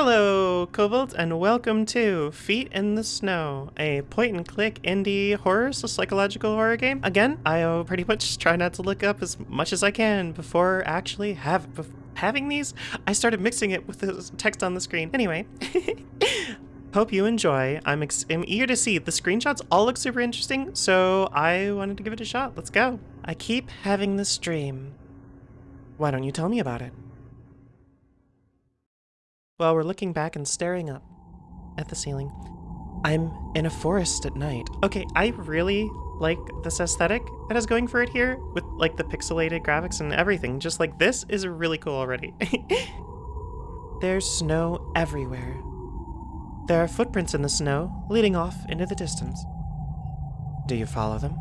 Hello, Cobalt, and welcome to Feet in the Snow, a point-and-click indie horror, so psychological horror game. Again, I pretty much try not to look up as much as I can before actually have having these. I started mixing it with the text on the screen. Anyway, hope you enjoy. I'm, I'm eager to see. The screenshots all look super interesting, so I wanted to give it a shot. Let's go. I keep having this dream. Why don't you tell me about it? While we're looking back and staring up at the ceiling. I'm in a forest at night. Okay, I really like this aesthetic that is going for it here with like the pixelated graphics and everything. Just like this is really cool already. There's snow everywhere. There are footprints in the snow leading off into the distance. Do you follow them?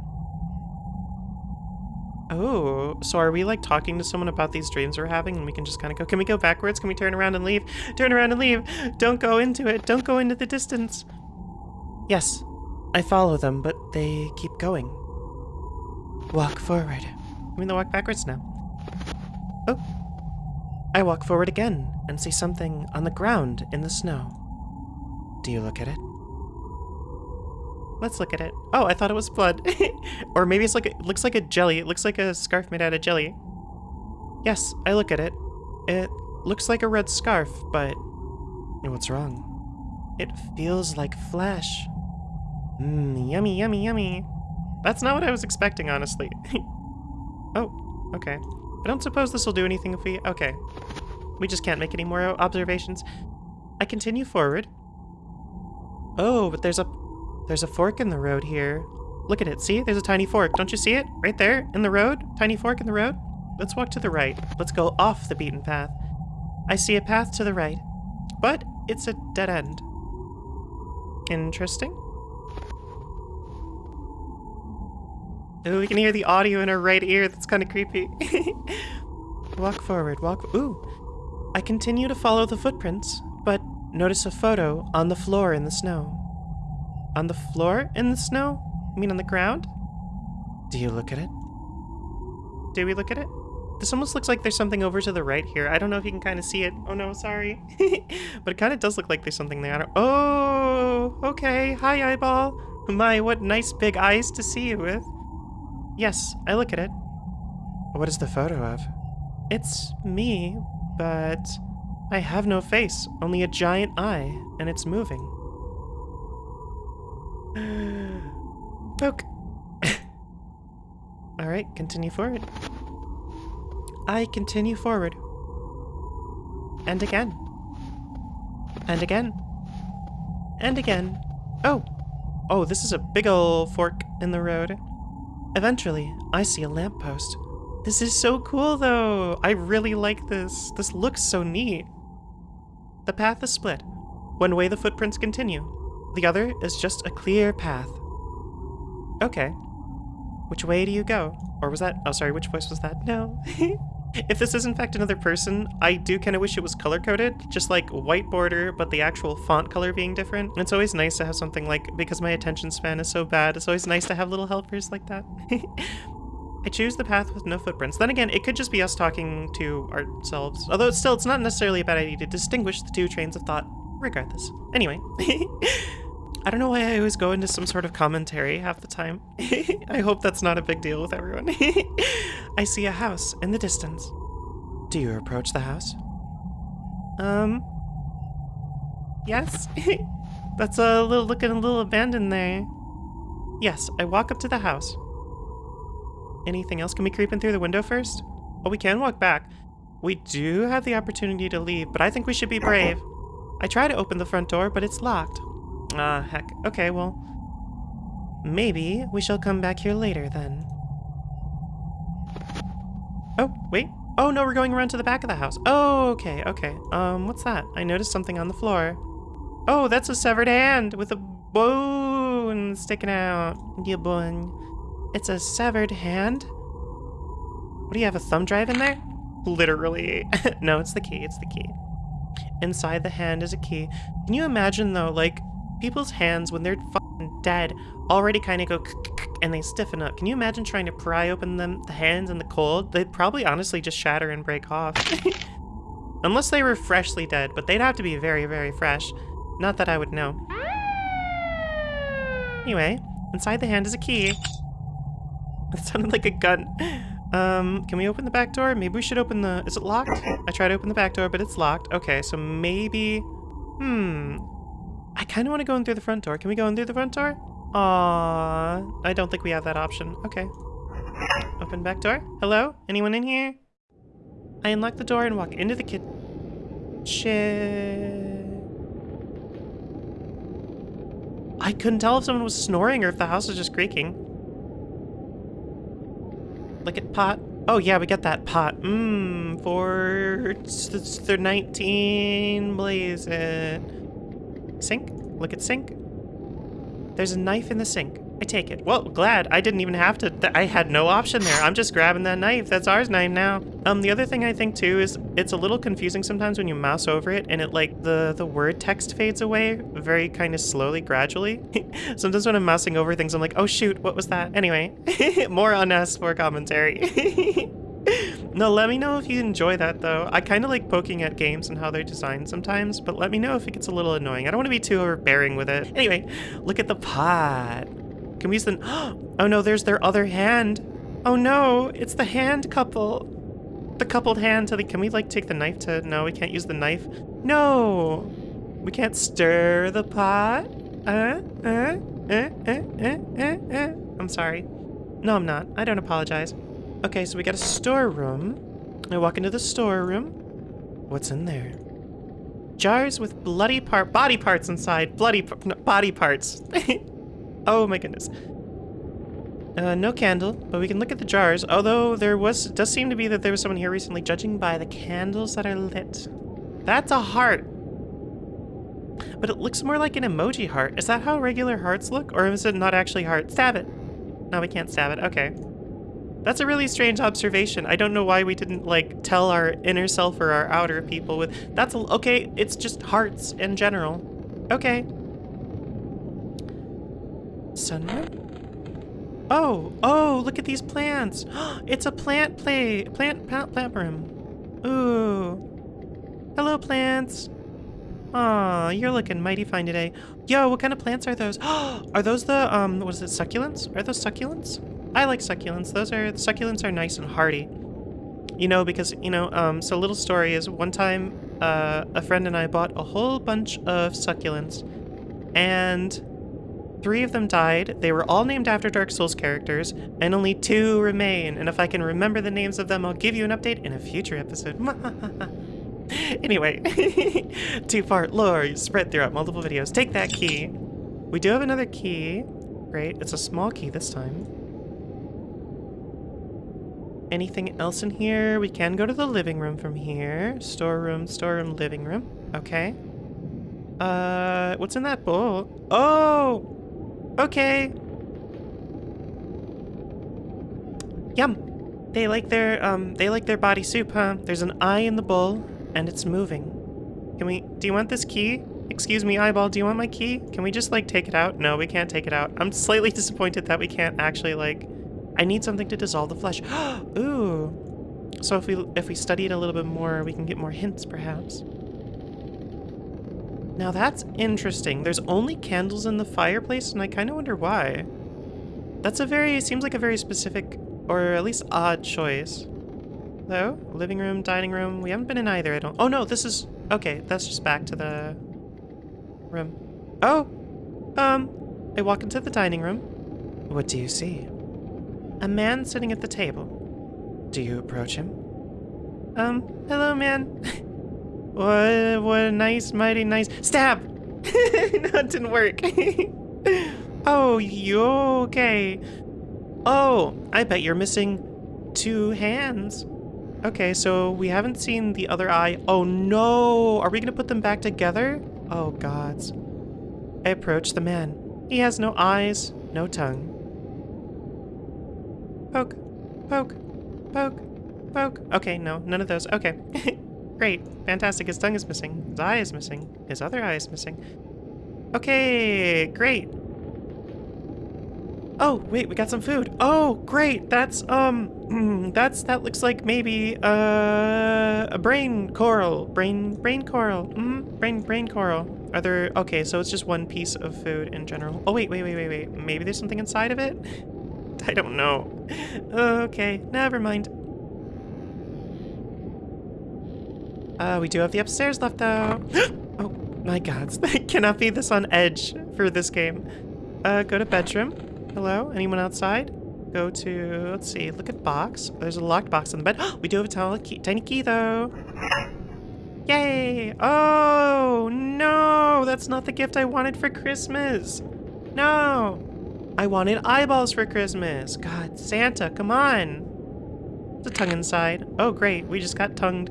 Oh, so are we like talking to someone about these dreams we're having and we can just kind of go, can we go backwards? Can we turn around and leave? Turn around and leave. Don't go into it. Don't go into the distance. Yes, I follow them, but they keep going. Walk forward. I mean, they walk backwards now. Oh. I walk forward again and see something on the ground in the snow. Do you look at it? Let's look at it. Oh, I thought it was blood. or maybe it's like, it looks like a jelly. It looks like a scarf made out of jelly. Yes, I look at it. It looks like a red scarf, but what's wrong? It feels like flesh. Mmm, yummy, yummy, yummy. That's not what I was expecting, honestly. oh, okay. I don't suppose this will do anything if we... Okay. We just can't make any more observations. I continue forward. Oh, but there's a there's a fork in the road here. Look at it, see? There's a tiny fork. Don't you see it? Right there, in the road? Tiny fork in the road? Let's walk to the right. Let's go off the beaten path. I see a path to the right, but it's a dead end. Interesting. Ooh, we can hear the audio in our right ear. That's kind of creepy. walk forward, walk... Ooh. I continue to follow the footprints, but notice a photo on the floor in the snow. On the floor in the snow? I mean on the ground? Do you look at it? Do we look at it? This almost looks like there's something over to the right here. I don't know if you can kind of see it. Oh no, sorry. but it kind of does look like there's something there. oh, okay. Hi, eyeball. My, what nice big eyes to see you with. Yes, I look at it. What is the photo of? It's me, but I have no face, only a giant eye, and it's moving. Poke. Alright, continue forward. I continue forward. And again. And again. And again. Oh! Oh, this is a big ol' fork in the road. Eventually, I see a lamppost. This is so cool, though! I really like this. This looks so neat. The path is split. One way the footprints continue. The other is just a clear path. Okay. Which way do you go? Or was that- oh sorry, which voice was that? No. if this is in fact another person, I do kind of wish it was color-coded, just like white border, but the actual font color being different. It's always nice to have something like, because my attention span is so bad, it's always nice to have little helpers like that. I choose the path with no footprints. Then again, it could just be us talking to ourselves. Although still, it's not necessarily a bad idea to distinguish the two trains of thought regardless. Anyway. I don't know why I always go into some sort of commentary half the time. I hope that's not a big deal with everyone. I see a house in the distance. Do you approach the house? Um... Yes? that's a little looking a little abandoned there. Yes, I walk up to the house. Anything else? Can we creep in through the window first? Oh, we can walk back. We do have the opportunity to leave, but I think we should be brave. I try to open the front door, but it's locked. Ah, heck. Okay, well... Maybe we shall come back here later, then. Oh, wait. Oh, no, we're going around to the back of the house. Oh, okay, okay. Um, what's that? I noticed something on the floor. Oh, that's a severed hand with a bone sticking out. Yeah, bone. It's a severed hand? What do you have, a thumb drive in there? Literally. no, it's the key, it's the key. Inside the hand is a key. Can you imagine, though, like, people's hands when they're dead already kind of go and they stiffen up. Can you imagine trying to pry open them the hands in the cold? They'd probably honestly just shatter and break off. Unless they were freshly dead, but they'd have to be very, very fresh. Not that I would know. Anyway, inside the hand is a key. It sounded like a gun. Um, can we open the back door? Maybe we should open the... Is it locked? I tried to open the back door, but it's locked. Okay, so maybe... Hmm. I kind of want to go in through the front door. Can we go in through the front door? Aww. I don't think we have that option. Okay. Open back door. Hello? Anyone in here? I unlock the door and walk into the kitchen. I couldn't tell if someone was snoring or if the house was just creaking. Look at pot. Oh yeah, we got that pot. Mmm, for the 19 blaze it. Sink. Look at sink. There's a knife in the sink. I take it. Well, glad. I didn't even have to. I had no option there. I'm just grabbing that knife. That's ours knife now. Um, the other thing I think too is it's a little confusing sometimes when you mouse over it and it like the the word text fades away very kind of slowly, gradually. sometimes when I'm mousing over things, I'm like, oh shoot, what was that? Anyway, more on us for commentary. no, let me know if you enjoy that though. I kind of like poking at games and how they're designed sometimes, but let me know if it gets a little annoying. I don't want to be too overbearing with it. Anyway, look at the pot. Can we use the... Oh no, there's their other hand. Oh no, it's the hand couple. The coupled hand to the... Can we like take the knife to... No, we can't use the knife. No! We can't stir the pot. Uh, uh, uh, uh, uh, uh, uh. I'm sorry. No, I'm not. I don't apologize. Okay, so we got a storeroom. I walk into the storeroom. What's in there? Jars with bloody part body parts inside. Bloody no, body parts. Oh my goodness. Uh, no candle, but we can look at the jars. Although there was, does seem to be that there was someone here recently, judging by the candles that are lit. That's a heart. But it looks more like an emoji heart. Is that how regular hearts look? Or is it not actually heart? Stab it. No, we can't stab it. Okay. That's a really strange observation. I don't know why we didn't, like, tell our inner self or our outer people with... That's okay, it's just hearts in general. Okay. Sunroom? Oh, oh, look at these plants. it's a plant play, plant, plant, plant room. Ooh. Hello, plants. Aw, you're looking mighty fine today. Yo, what kind of plants are those? are those the, um, what is it, succulents? Are those succulents? I like succulents. Those are, the succulents are nice and hardy. You know, because, you know, um, so little story is one time, uh, a friend and I bought a whole bunch of succulents, and Three of them died, they were all named after Dark Souls characters, and only two remain, and if I can remember the names of them, I'll give you an update in a future episode. anyway, two-part lore spread throughout multiple videos. Take that key. We do have another key. Great, it's a small key this time. Anything else in here? We can go to the living room from here. Storeroom, storeroom, living room. Okay. Uh, what's in that bowl? Oh! Okay. Yum. They like their, um, they like their body soup, huh? There's an eye in the bowl, and it's moving. Can we, do you want this key? Excuse me, eyeball, do you want my key? Can we just, like, take it out? No, we can't take it out. I'm slightly disappointed that we can't actually, like, I need something to dissolve the flesh. Ooh. So if we, if we study it a little bit more, we can get more hints, perhaps. Now that's interesting. There's only candles in the fireplace, and I kind of wonder why. That's a very, seems like a very specific, or at least odd choice. Though, living room, dining room, we haven't been in either, I don't- Oh no, this is- okay, that's just back to the room. Oh! Um, I walk into the dining room. What do you see? A man sitting at the table. Do you approach him? Um, hello man. What, what a nice, mighty nice... Stab! no, it didn't work. oh, you okay? Oh, I bet you're missing two hands. Okay, so we haven't seen the other eye. Oh no! Are we gonna put them back together? Oh gods. I approach the man. He has no eyes, no tongue. Poke, poke, poke, poke. Okay, no, none of those. Okay. Great. Fantastic. His tongue is missing. His eye is missing. His other eye is missing. Okay, great. Oh, wait, we got some food. Oh, great. That's, um, that's, that looks like maybe, uh, a brain coral. Brain, brain coral. Mm, brain, brain coral. Are there, okay, so it's just one piece of food in general. Oh, wait, wait, wait, wait, wait. Maybe there's something inside of it? I don't know. Okay, never mind. Uh, we do have the upstairs left, though. oh, my god. I cannot be this on edge for this game. Uh, go to bedroom. Hello? Anyone outside? Go to, let's see, look at box. There's a locked box in the bed. we do have a key, tiny key, though. Yay! Oh, no! That's not the gift I wanted for Christmas. No! I wanted eyeballs for Christmas. God, Santa, come on. There's a tongue inside. Oh, great. We just got tongued.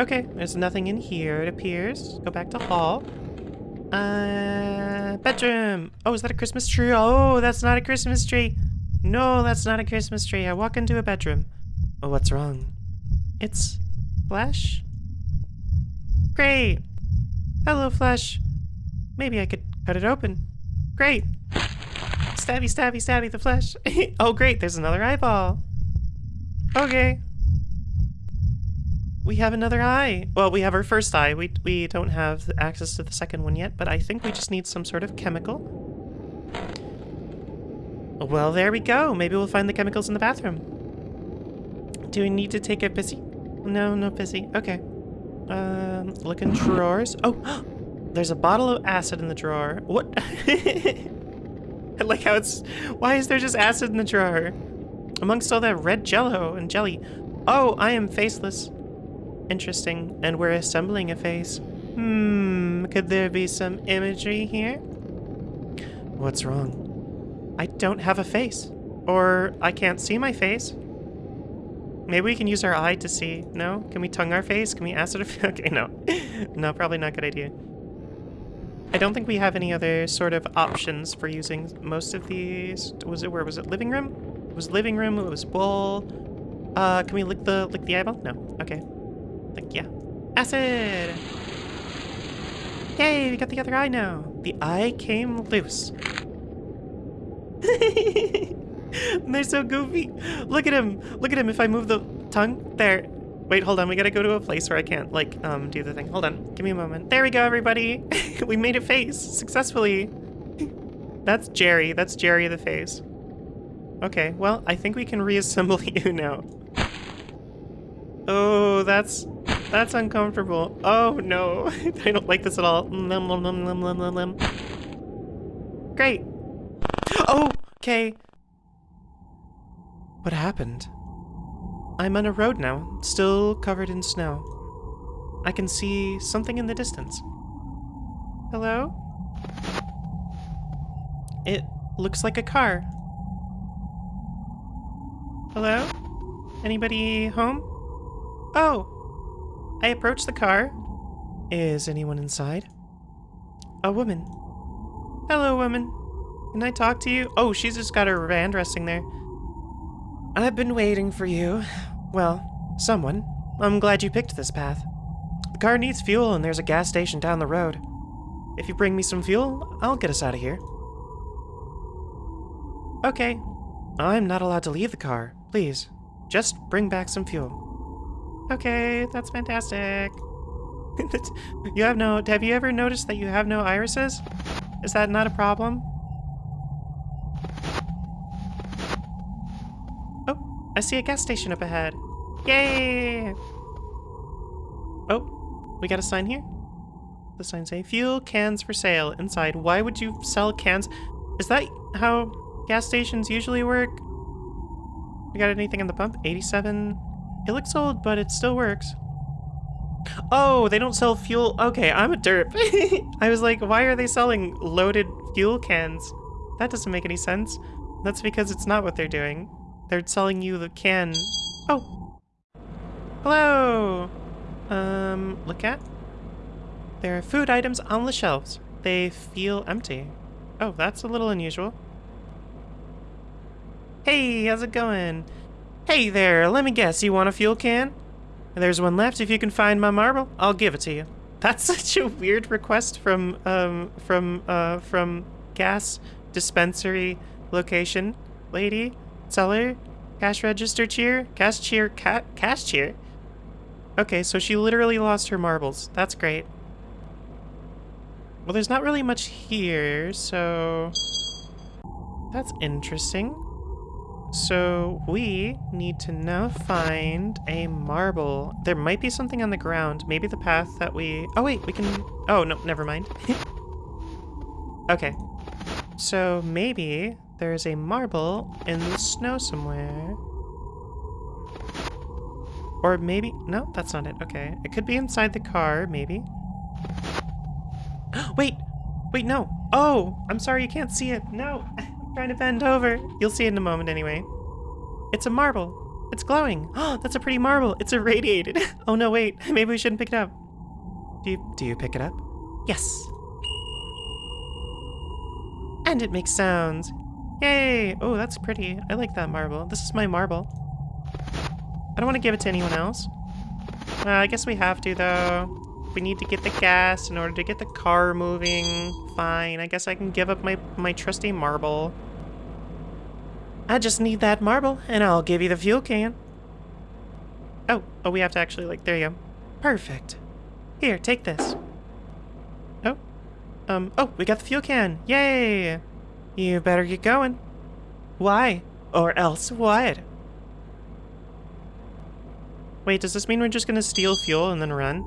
Okay, there's nothing in here, it appears. Go back to hall. Uh, bedroom. Oh, is that a Christmas tree? Oh, that's not a Christmas tree. No, that's not a Christmas tree. I walk into a bedroom. Oh, what's wrong? It's Flesh? Great. Hello, Flesh. Maybe I could cut it open. Great. Stabby, stabby, stabby, the flesh. oh, great. There's another eyeball. Okay. We have another eye. Well, we have our first eye. We, we don't have access to the second one yet, but I think we just need some sort of chemical. Well, there we go. Maybe we'll find the chemicals in the bathroom. Do we need to take a pissy? No, no pissy. Okay. Um, look in drawers. Oh, there's a bottle of acid in the drawer. What? I like how it's... Why is there just acid in the drawer? Amongst all that red jello and jelly. Oh, I am faceless. Interesting. And we're assembling a face. Hmm, could there be some imagery here? What's wrong? I don't have a face. Or I can't see my face. Maybe we can use our eye to see. No? Can we tongue our face? Can we acid Okay, no. no, probably not a good idea. I don't think we have any other sort of options for using most of these. Was it, where was it? Living room? It was living room, it was bowl. Uh, can we lick the, lick the eyeball? No. Okay. Like, yeah. Acid! Yay, we got the other eye now. The eye came loose. They're so goofy. Look at him. Look at him. If I move the tongue, there. Wait, hold on. We gotta go to a place where I can't, like, um, do the thing. Hold on. Give me a moment. There we go, everybody. we made a face successfully. That's Jerry. That's Jerry the face. Okay, well, I think we can reassemble you now. Oh, that's that's uncomfortable. Oh no, I don't like this at all. Great. Oh, okay. What happened? I'm on a road now, still covered in snow. I can see something in the distance. Hello? It looks like a car. Hello? Anybody home? Oh! I approach the car. Is anyone inside? A woman. Hello, woman. Can I talk to you? Oh, she's just got her band resting there. I've been waiting for you. Well, someone. I'm glad you picked this path. The car needs fuel and there's a gas station down the road. If you bring me some fuel, I'll get us out of here. Okay. I'm not allowed to leave the car. Please, just bring back some fuel. Okay, that's fantastic. you have no... Have you ever noticed that you have no irises? Is that not a problem? I see a gas station up ahead. Yay! Oh, we got a sign here. The sign say, fuel cans for sale inside. Why would you sell cans? Is that how gas stations usually work? We got anything in the pump? 87 it looks old, but it still works. Oh, they don't sell fuel. Okay, I'm a derp. I was like, why are they selling loaded fuel cans? That doesn't make any sense. That's because it's not what they're doing. They're selling you the can. Oh. Hello. Um, look at. There are food items on the shelves. They feel empty. Oh, that's a little unusual. Hey, how's it going? Hey there, let me guess, you want a fuel can? There's one left. If you can find my marble, I'll give it to you. That's such a weird request from, um, from, uh, from gas dispensary location. Lady, seller, cash register cheer, cashier, ca cashier. Okay, so she literally lost her marbles. That's great. Well, there's not really much here, so... That's interesting. So we need to now find a marble. There might be something on the ground. Maybe the path that we... Oh, wait, we can... Oh, no, never mind. okay. So maybe there's a marble in the snow somewhere. Or maybe... No, that's not it. Okay. It could be inside the car, maybe. Wait! Wait, no! Oh! I'm sorry, you can't see it. No! I'm trying to bend over. You'll see it in a moment anyway. It's a marble. It's glowing. Oh, that's a pretty marble. It's irradiated. oh no, wait. Maybe we shouldn't pick it up. Do you, do you pick it up? Yes. And it makes sounds. Yay! Oh, that's pretty. I like that marble. This is my marble. I don't want to give it to anyone else. Uh, I guess we have to, though. We need to get the gas in order to get the car moving. Fine, I guess I can give up my, my trusty marble. I just need that marble, and I'll give you the fuel can. Oh, oh, we have to actually, like, there you go. Perfect. Here, take this. Oh, um, oh, we got the fuel can. Yay! You better get going. Why? Or else what? Wait, does this mean we're just gonna steal fuel and then run?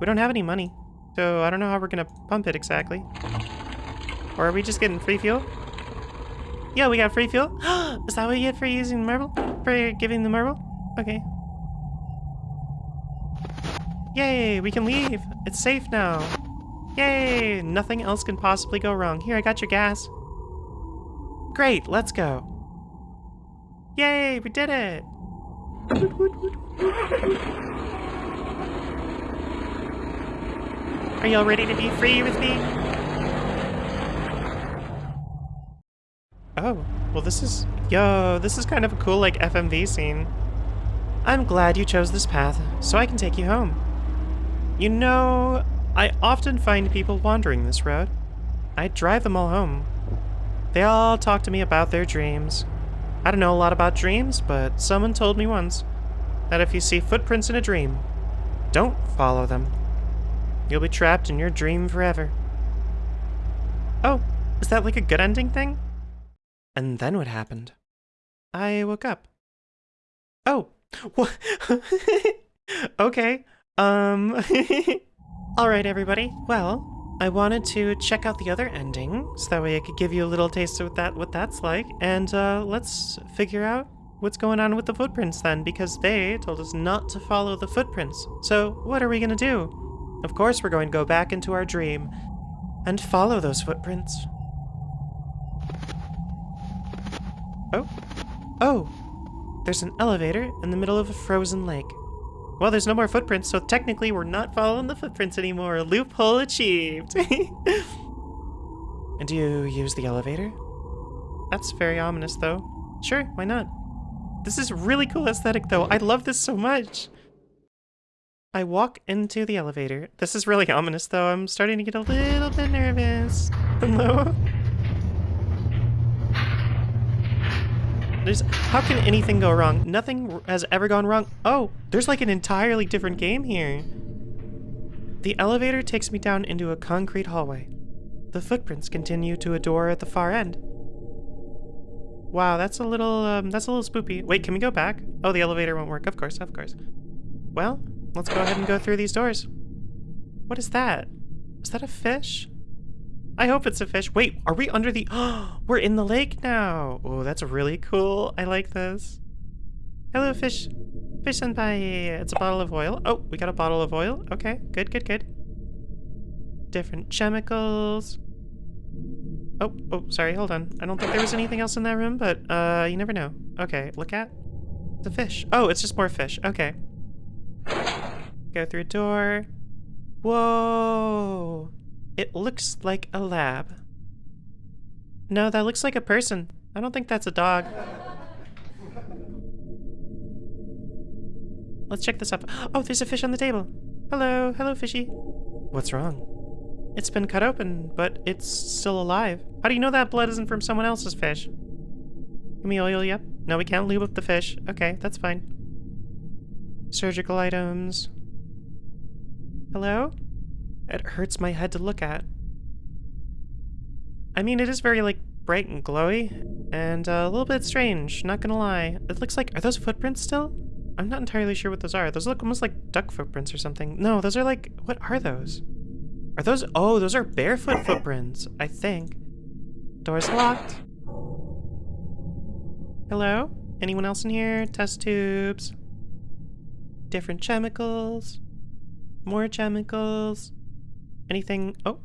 We don't have any money, so I don't know how we're gonna pump it exactly. Or are we just getting free fuel? Yeah, we got free fuel. Is that what you get for using the marble? For giving the marble? Okay. Yay, we can leave. It's safe now. Yay, nothing else can possibly go wrong. Here, I got your gas. Great, let's go. Yay, we did it. Are y'all ready to be free with me? Oh, well this is... Yo, this is kind of a cool, like, FMV scene. I'm glad you chose this path, so I can take you home. You know, I often find people wandering this road. I drive them all home. They all talk to me about their dreams. I don't know a lot about dreams, but someone told me once that if you see footprints in a dream, don't follow them. You'll be trapped in your dream forever. Oh, is that like a good ending thing? And then what happened? I woke up. Oh, what? okay. Um, alright everybody. Well, I wanted to check out the other ending, so that way I could give you a little taste of that, what that's like, and uh, let's figure out what's going on with the footprints then, because they told us not to follow the footprints. So what are we gonna do? Of course we're going to go back into our dream and follow those footprints. Oh. Oh! There's an elevator in the middle of a frozen lake. Well, there's no more footprints, so technically we're not following the footprints anymore. Loophole achieved! and do you use the elevator? That's very ominous, though. Sure, why not? This is really cool aesthetic, though. I love this so much. I walk into the elevator. This is really ominous, though. I'm starting to get a little bit nervous. Hello? There's, how can anything go wrong? Nothing has ever gone wrong. Oh, there's like an entirely different game here. The elevator takes me down into a concrete hallway. The footprints continue to a door at the far end. Wow, that's a little, um, that's a little spoopy. Wait, can we go back? Oh, the elevator won't work. Of course, of course. Well, Let's go ahead and go through these doors. What is that? Is that a fish? I hope it's a fish. Wait, are we under the... Oh, we're in the lake now. Oh, that's really cool. I like this. Hello, fish. Fish senpai. It's a bottle of oil. Oh, we got a bottle of oil. Okay, good, good, good. Different chemicals. Oh, oh, sorry, hold on. I don't think there was anything else in that room, but uh, you never know. Okay, look at the fish. Oh, it's just more fish. Okay. Go through a door. Whoa! It looks like a lab. No, that looks like a person. I don't think that's a dog. Let's check this up. Oh, there's a fish on the table. Hello, hello, fishy. What's wrong? It's been cut open, but it's still alive. How do you know that blood isn't from someone else's fish? Can we oil up? No, we can't lube up the fish. Okay, that's fine. Surgical items. Hello? It hurts my head to look at. I mean, it is very, like, bright and glowy, and uh, a little bit strange, not gonna lie. It looks like, are those footprints still? I'm not entirely sure what those are. Those look almost like duck footprints or something. No, those are like, what are those? Are those, oh, those are barefoot footprints, I think. Door's locked. Hello? Anyone else in here? Test tubes. Different chemicals. More chemicals. Anything, oh.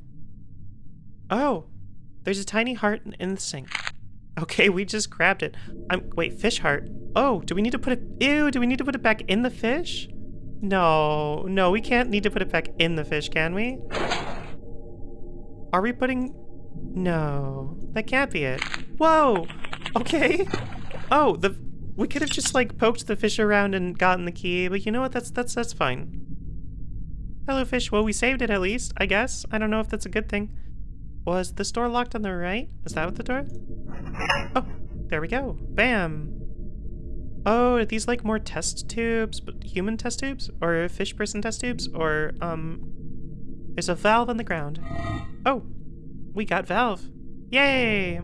Oh, there's a tiny heart in the sink. Okay, we just grabbed it. I'm, wait, fish heart. Oh, do we need to put it, ew, do we need to put it back in the fish? No, no, we can't need to put it back in the fish, can we? Are we putting, no, that can't be it. Whoa, okay. Oh, the, we could have just like poked the fish around and gotten the key, but you know what, that's, that's, that's fine. Hello, fish. Well, we saved it at least, I guess. I don't know if that's a good thing. Was this door locked on the right? Is that what the door? Oh, there we go. Bam. Oh, are these like more test tubes, human test tubes? Or fish person test tubes? Or, um, there's a valve on the ground. Oh, we got valve. Yay!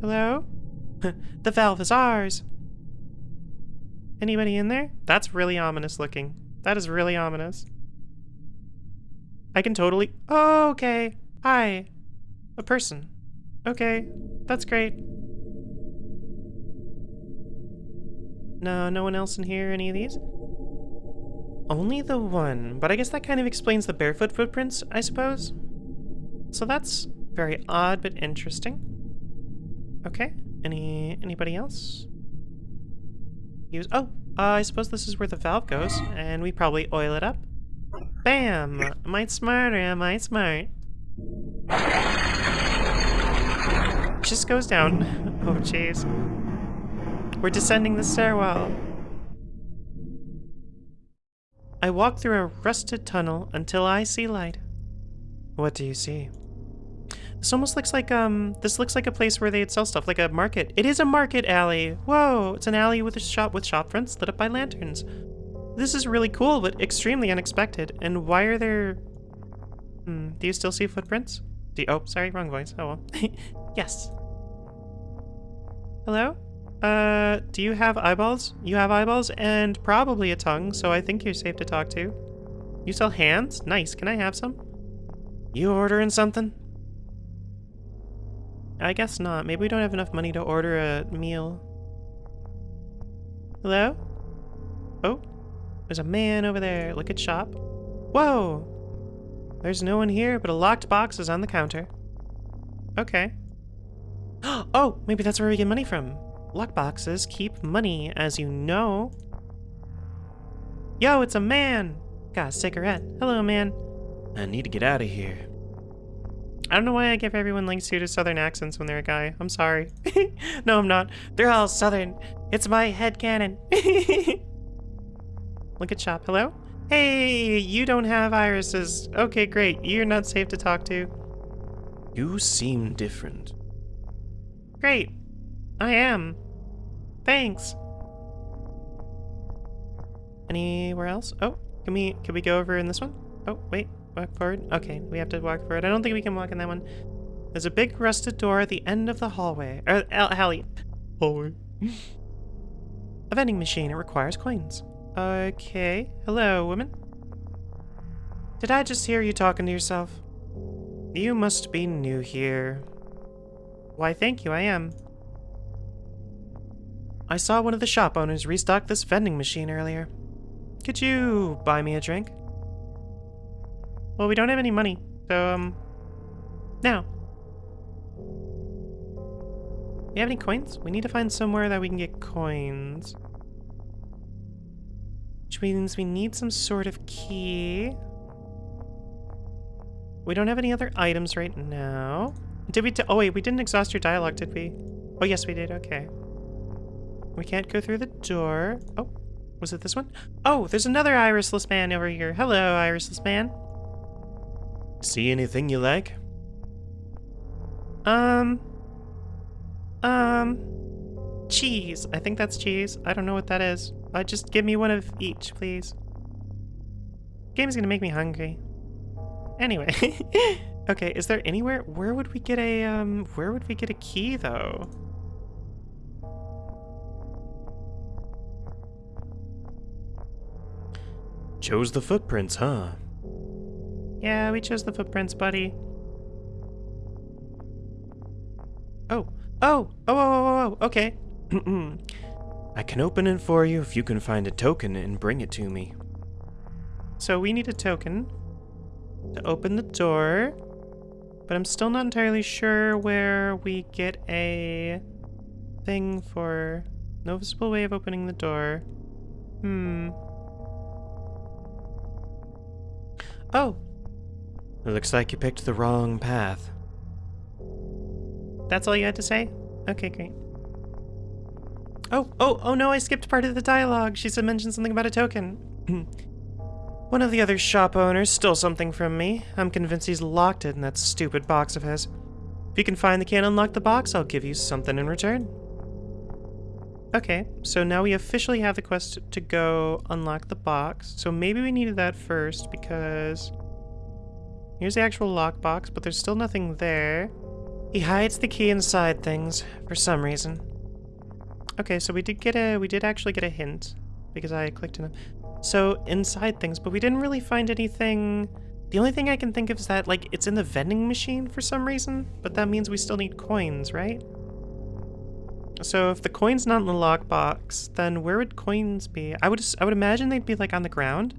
Hello? the valve is ours. Anybody in there? That's really ominous looking. That is really ominous. I can totally... Oh, okay. Hi. A person. Okay. That's great. No, no one else in here, any of these? Only the one, but I guess that kind of explains the barefoot footprints, I suppose? So that's very odd, but interesting. Okay, any anybody else? Use, oh, Uh, I suppose this is where the valve goes, and we probably oil it up. Bam! Am I smart or am I smart? Just goes down. Oh, jeez. We're descending the stairwell. I walk through a rusted tunnel until I see light. What do you see? This almost looks like, um, this looks like a place where they'd sell stuff, like a market. It is a market alley! Whoa! It's an alley with a shop with shop fronts lit up by lanterns. This is really cool, but extremely unexpected. And why are there... Hmm, do you still see footprints? Do you... Oh, sorry, wrong voice. Oh well. yes. Hello? Uh, do you have eyeballs? You have eyeballs and probably a tongue, so I think you're safe to talk to. You sell hands? Nice. Can I have some? You ordering something? I guess not. Maybe we don't have enough money to order a meal. Hello? Oh, there's a man over there. Look at shop. Whoa! There's no one here, but a locked box is on the counter. Okay. Oh, maybe that's where we get money from. Lockboxes keep money, as you know. Yo, it's a man! Got a cigarette. Hello, man. I need to get out of here. I don't know why I give everyone like suited southern accents when they're a guy. I'm sorry. no, I'm not. They're all southern. It's my head canon. Look at shop. Hello? Hey, you don't have irises. Okay, great. You're not safe to talk to. You seem different. Great. I am. Thanks. Anywhere else? Oh, can we can we go over in this one? Oh, wait. Walk forward? Okay, we have to walk forward. I don't think we can walk in that one. There's a big rusted door at the end of the hallway. Or, uh, alley. Hallway. a vending machine. It requires coins. Okay. Hello, woman. Did I just hear you talking to yourself? You must be new here. Why, thank you, I am. I saw one of the shop owners restock this vending machine earlier. Could you buy me a drink? Well, we don't have any money, so, um... Now. We have any coins? We need to find somewhere that we can get coins. Which means we need some sort of key. We don't have any other items right now. Did we? oh wait, we didn't exhaust your dialogue, did we? Oh yes, we did. Okay. We can't go through the door. Oh, was it this one? Oh, there's another irisless man over here. Hello, irisless man. See anything you like? Um. Um. Cheese. I think that's cheese. I don't know what that is. Uh, just give me one of each, please. Game's gonna make me hungry. Anyway. okay, is there anywhere where would we get a um where would we get a key though? Chose the footprints, huh? Yeah, we chose the footprints, buddy. Oh. Oh! Oh, oh, oh, oh, okay. I can open it for you if you can find a token and bring it to me. So we need a token to open the door, but I'm still not entirely sure where we get a thing for no visible way of opening the door. Hmm. Oh, It looks like you picked the wrong path. that's all you had to say? Okay, great. Oh, oh, oh no, I skipped part of the dialogue. She said mention something about a token. One of the other shop owners stole something from me. I'm convinced he's locked it in that stupid box of his. If you can find the key and unlock the box, I'll give you something in return. Okay, so now we officially have the quest to go unlock the box. So maybe we needed that first because here's the actual lockbox, but there's still nothing there. He hides the key inside things for some reason. Okay, so we did get a we did actually get a hint because I clicked in them. So inside things, but we didn't really find anything. The only thing I can think of is that like it's in the vending machine for some reason, but that means we still need coins, right? So if the coin's not in the lockbox, then where would coins be? I would I would imagine they'd be like on the ground.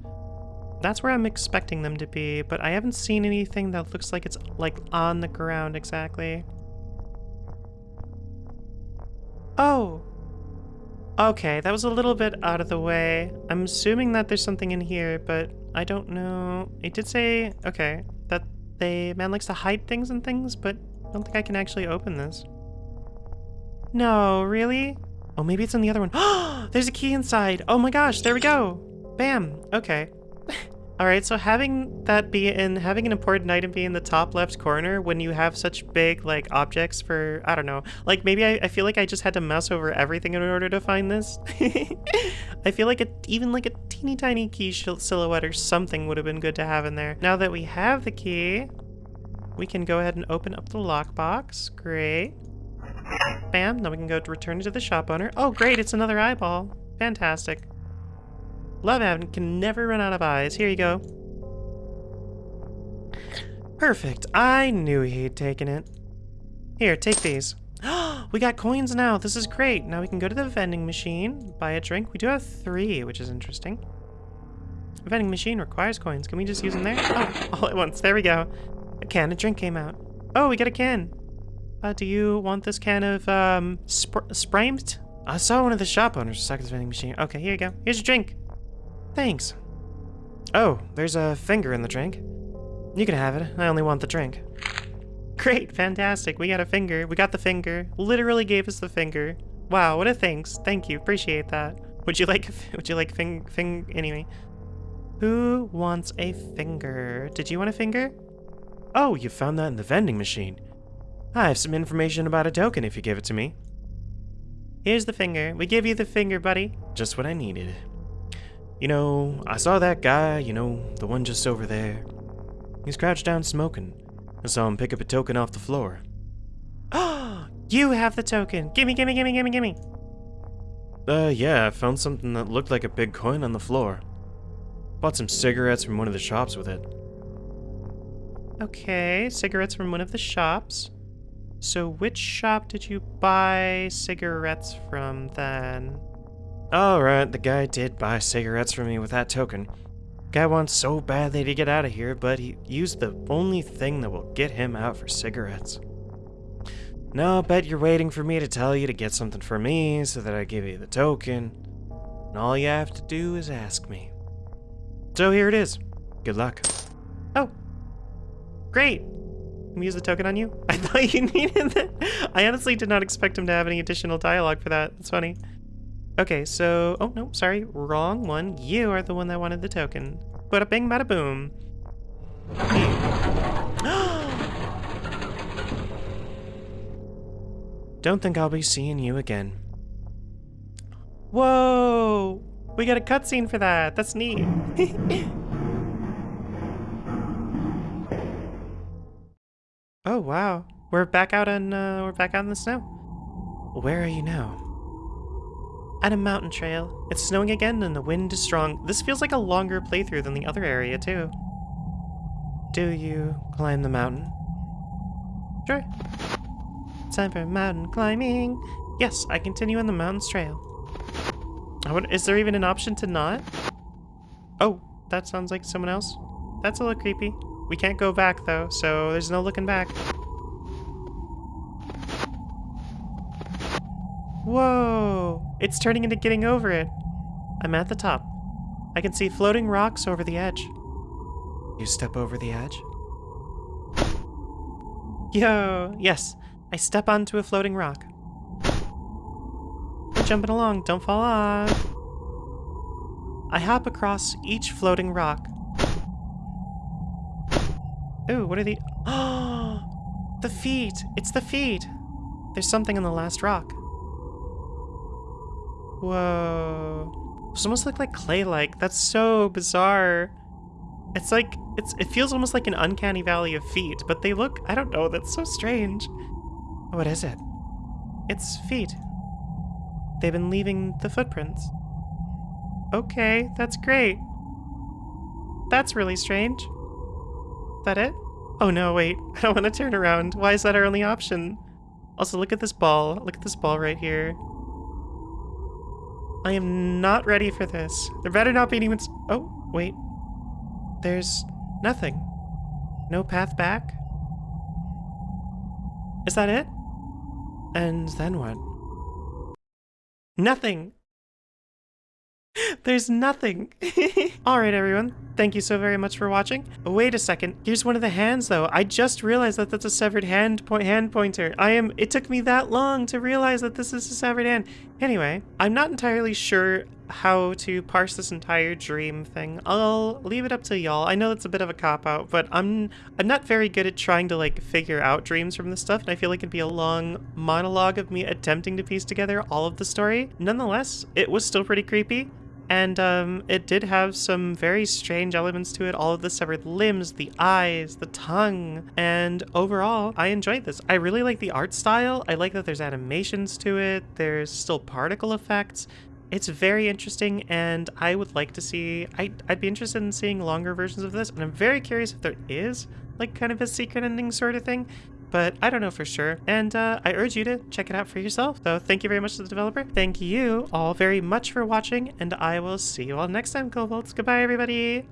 That's where I'm expecting them to be, but I haven't seen anything that looks like it's like on the ground exactly. Oh. Okay, that was a little bit out of the way. I'm assuming that there's something in here, but I don't know. It did say, okay, that they man likes to hide things and things, but I don't think I can actually open this. No, really? Oh, maybe it's in the other one. There's a key inside. Oh my gosh, there we go. Bam. Okay. All right, so having that be in, having an important item be in the top left corner when you have such big, like, objects for, I don't know, like, maybe I, I feel like I just had to mouse over everything in order to find this. I feel like a, even like a teeny tiny key silhouette or something would have been good to have in there. Now that we have the key, we can go ahead and open up the lockbox. Great. Bam, now we can go to return it to the shop owner. Oh, great, it's another eyeball. Fantastic. Love having can never run out of eyes. Here you go. Perfect. I knew he'd taken it. Here, take these. we got coins now. This is great. Now we can go to the vending machine, buy a drink. We do have three, which is interesting. The vending machine requires coins. Can we just use them there? Oh, all at once. There we go. A can of drink came out. Oh, we got a can. Uh, do you want this can of, um, sp? I saw one of the shop owners stuck at the vending machine. Okay, here you go. Here's your drink. Thanks. Oh, there's a finger in the drink. You can have it. I only want the drink. Great, fantastic. We got a finger. We got the finger. Literally gave us the finger. Wow, what a thanks. Thank you. Appreciate that. Would you like would you like fing fing anyway? Who wants a finger? Did you want a finger? Oh, you found that in the vending machine. I have some information about a token if you give it to me. Here's the finger. We give you the finger, buddy. Just what I needed. You know, I saw that guy, you know, the one just over there. He's crouched down smoking. I saw him pick up a token off the floor. Oh, you have the token. Gimme, gimme, gimme, gimme, gimme. Uh, yeah, I found something that looked like a big coin on the floor. Bought some cigarettes from one of the shops with it. Okay, cigarettes from one of the shops. So which shop did you buy cigarettes from then? Alright, the guy did buy cigarettes from me with that token. Guy wants so badly to get out of here, but he used the only thing that will get him out for cigarettes. Now I'll bet you're waiting for me to tell you to get something for me so that I give you the token. And all you have to do is ask me. So here it is. Good luck. Oh, great. Let me use the token on you. I thought you needed that. I honestly did not expect him to have any additional dialogue for that. That's funny. Okay, so... Oh, no, sorry. Wrong one. You are the one that wanted the token. Bada bing, bada boom. Don't think I'll be seeing you again. Whoa! We got a cutscene for that. That's neat. oh wow, we're back out on uh, we're back out in the snow. Where are you now? At a mountain trail. It's snowing again and the wind is strong. This feels like a longer playthrough than the other area too. Do you climb the mountain? Sure. Time for mountain climbing. Yes, I continue on the mountain's trail. Is there even an option to not? Oh, that sounds like someone else. That's a little creepy. We can't go back though, so there's no looking back. Whoa! It's turning into getting over it. I'm at the top. I can see floating rocks over the edge. You step over the edge? Yo! Yes, I step onto a floating rock. We're jumping along, don't fall off. I hop across each floating rock. Ooh, what are the... Oh! The feet! It's the feet! There's something on the last rock. Whoa. Those almost look like clay-like. That's so bizarre. It's like, it's it feels almost like an uncanny valley of feet, but they look, I don't know, that's so strange. What is it? It's feet. They've been leaving the footprints. Okay, that's great. That's really strange. Is That it? Oh no, wait. I don't want to turn around. Why is that our only option? Also, look at this ball. Look at this ball right here. I am not ready for this. There better not be anyone... Oh, wait. There's nothing. No path back? Is that it? And then what? Nothing. There's nothing. Alright everyone, thank you so very much for watching. Wait a second, here's one of the hands though. I just realized that that's a severed hand, po hand pointer. I am- it took me that long to realize that this is a severed hand. Anyway, I'm not entirely sure how to parse this entire dream thing. I'll leave it up to y'all. I know that's a bit of a cop-out, but I'm I'm not very good at trying to like figure out dreams from this stuff, and I feel like it'd be a long monologue of me attempting to piece together all of the story. Nonetheless, it was still pretty creepy. And um, it did have some very strange elements to it. All of the severed limbs, the eyes, the tongue. And overall, I enjoyed this. I really like the art style. I like that there's animations to it. There's still particle effects. It's very interesting, and I would like to see... I, I'd be interested in seeing longer versions of this, and I'm very curious if there is, like, kind of a secret ending sort of thing but I don't know for sure. And uh, I urge you to check it out for yourself. So thank you very much to the developer. Thank you all very much for watching, and I will see you all next time, Kobolds. Goodbye, everybody!